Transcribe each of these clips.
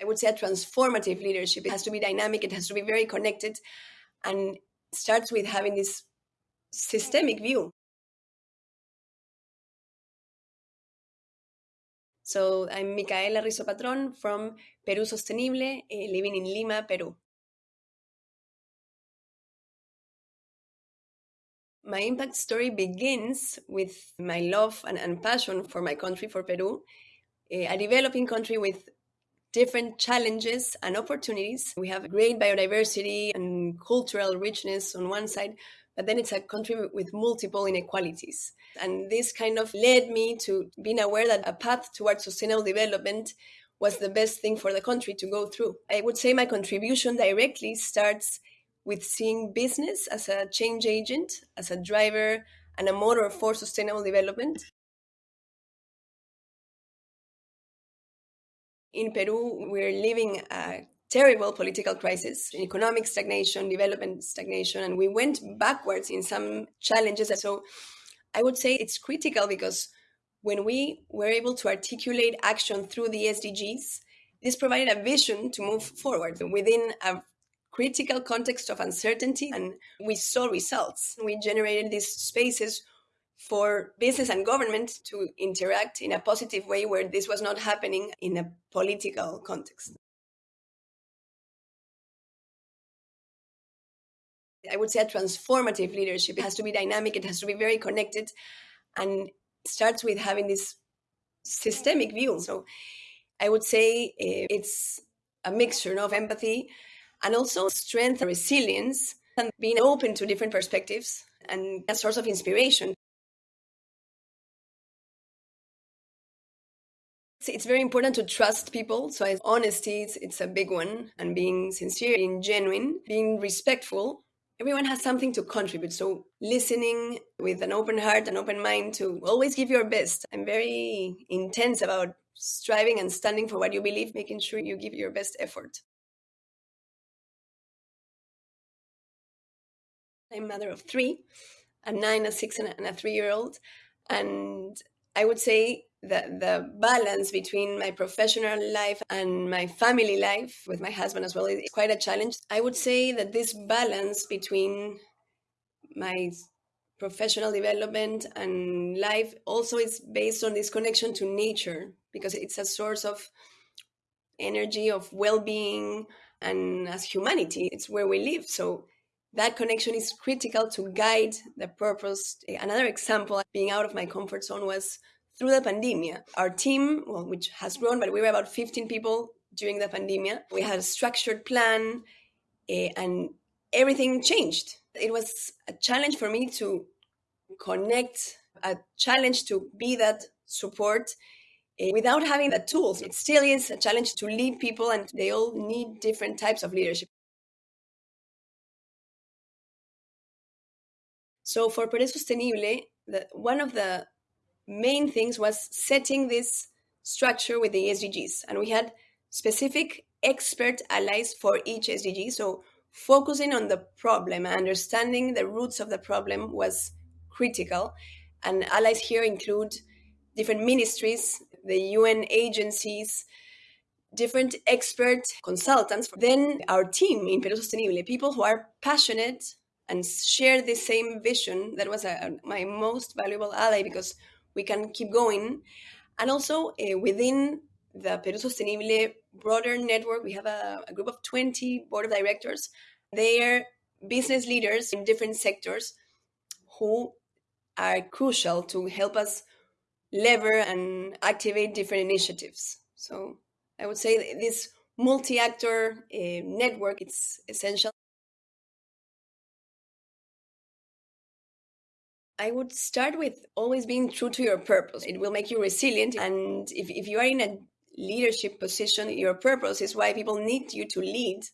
I would say a transformative leadership. It has to be dynamic, it has to be very connected, and starts with having this systemic view. So I'm Micaela Rizo Patron from Perú Sostenible, uh, living in Lima, Peru. My impact story begins with my love and, and passion for my country, for Peru, a developing country with different challenges and opportunities. We have great biodiversity and cultural richness on one side, but then it's a country with multiple inequalities. And this kind of led me to being aware that a path towards sustainable development was the best thing for the country to go through. I would say my contribution directly starts with seeing business as a change agent, as a driver and a motor for sustainable development. In Peru, we're living a terrible political crisis, economic stagnation, development stagnation, and we went backwards in some challenges. So I would say it's critical because when we were able to articulate action through the SDGs, this provided a vision to move forward within a critical context of uncertainty and we saw results. We generated these spaces for business and government to interact in a positive way where this was not happening in a political context. I would say a transformative leadership. It has to be dynamic, it has to be very connected, and starts with having this systemic view. So I would say uh, it's a mixture of empathy, and also strength and resilience and being open to different perspectives and a source of inspiration. It's very important to trust people. So honesty, it's, it's a big one. And being sincere, being genuine, being respectful. Everyone has something to contribute. So listening with an open heart, an open mind to always give your best. I'm very intense about striving and standing for what you believe, making sure you give your best effort. I'm mother of three, a nine, a six, and a three year old. And I would say that the balance between my professional life and my family life with my husband as well is quite a challenge. I would say that this balance between my professional development and life also is based on this connection to nature because it's a source of energy, of well being, and as humanity, it's where we live. So that connection is critical to guide the purpose. Another example, being out of my comfort zone was through the pandemic. Our team, well, which has grown, but we were about 15 people during the pandemic. We had a structured plan uh, and everything changed. It was a challenge for me to connect, a challenge to be that support uh, without having the tools. It still is a challenge to lead people, and they all need different types of leadership. So for Perú Sostenible, the, one of the main things was setting this structure with the SDGs. And we had specific expert allies for each SDG. So focusing on the problem, understanding the roots of the problem was critical. And allies here include different ministries, the UN agencies, different expert consultants. Then our team in Perú Sostenible, people who are passionate and share the same vision. That was a, my most valuable ally because we can keep going. And also uh, within the Perú Sostenible broader network, we have a, a group of 20 board of directors. They are business leaders in different sectors who are crucial to help us lever and activate different initiatives. So I would say this multi-actor uh, network it's essential. I would start with always being true to your purpose. It will make you resilient. And if, if you are in a leadership position, your purpose is why people need you to lead.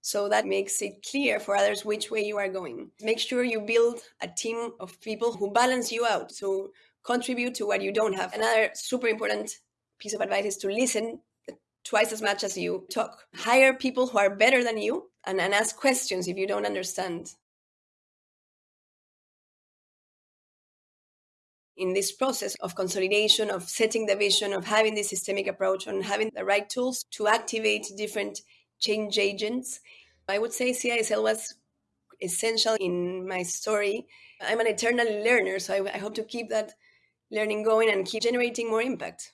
So that makes it clear for others which way you are going. Make sure you build a team of people who balance you out. So contribute to what you don't have. Another super important piece of advice is to listen twice as much as you talk. Hire people who are better than you and, and ask questions if you don't understand. In this process of consolidation, of setting the vision, of having this systemic approach, and having the right tools to activate different change agents. I would say CISL was essential in my story. I'm an eternal learner, so I, I hope to keep that learning going and keep generating more impact.